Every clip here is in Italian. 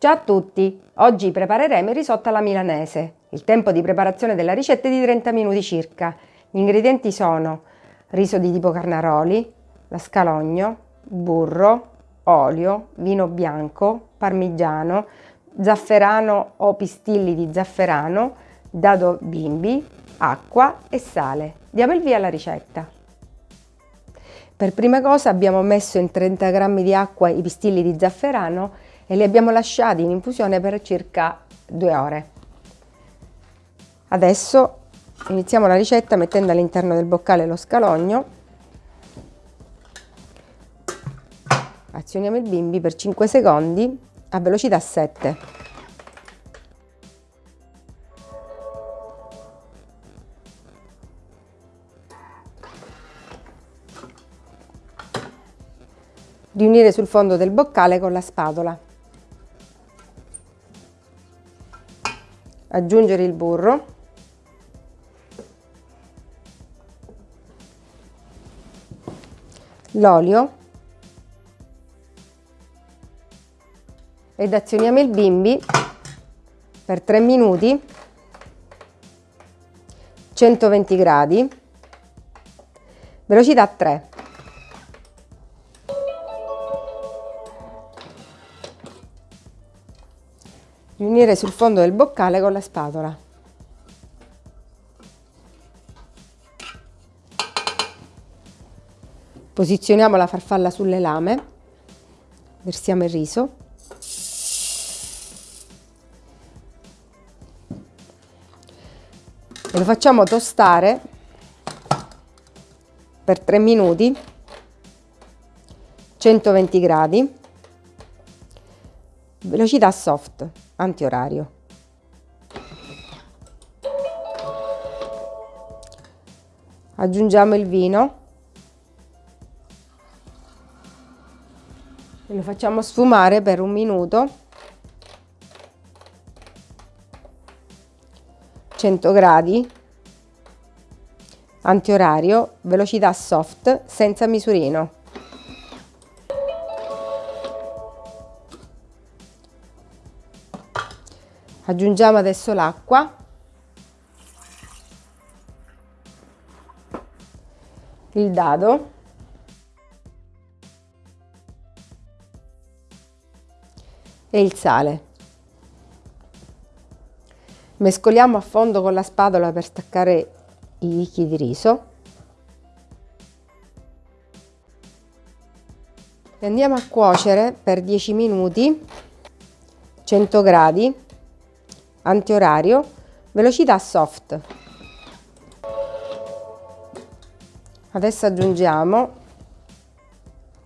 Ciao a tutti! Oggi prepareremo il risotto alla milanese. Il tempo di preparazione della ricetta è di 30 minuti circa. Gli ingredienti sono riso di tipo carnaroli, la scalogno, burro, olio, vino bianco, parmigiano, zafferano o pistilli di zafferano, dado bimbi, acqua e sale. Diamo il via alla ricetta. Per prima cosa abbiamo messo in 30 g di acqua i pistilli di zafferano e li abbiamo lasciati in infusione per circa due ore. Adesso iniziamo la ricetta mettendo all'interno del boccale lo scalogno, azioniamo il bimbi per 5 secondi a velocità 7. riunire sul fondo del boccale con la spatola. Aggiungere il burro. L'olio. Ed azioniamo il bimbi per 3 minuti. 120 gradi. Velocità 3 riunire sul fondo del boccale con la spatola. Posizioniamo la farfalla sulle lame, versiamo il riso. E lo facciamo tostare per 3 minuti, 120 gradi, velocità soft antiorario. Aggiungiamo il vino. E lo facciamo sfumare per un minuto. 100 gradi. Antiorario velocità soft senza misurino aggiungiamo adesso l'acqua. Il dado. E il sale. Mescoliamo a fondo con la spatola per staccare i chicchi di riso. E andiamo a cuocere per 10 minuti 100 gradi antiorario, velocità soft. Adesso aggiungiamo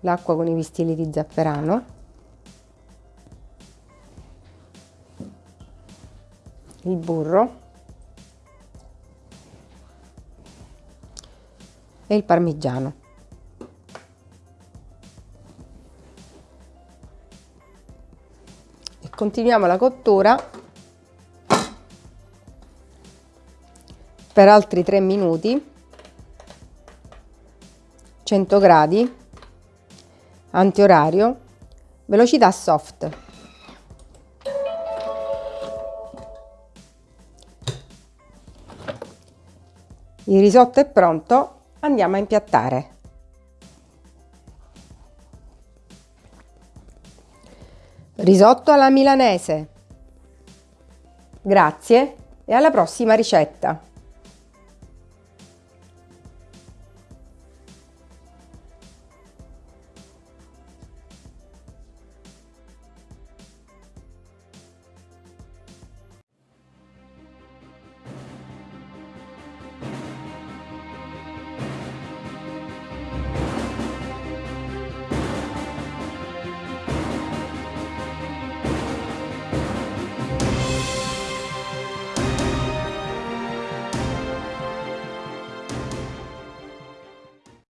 l'acqua con i pistilli di zafferano, il burro e il parmigiano. E continuiamo la cottura per altri 3 minuti 100 gradi antiorario velocità soft. Il risotto è pronto andiamo a impiattare. Risotto alla milanese. Grazie e alla prossima ricetta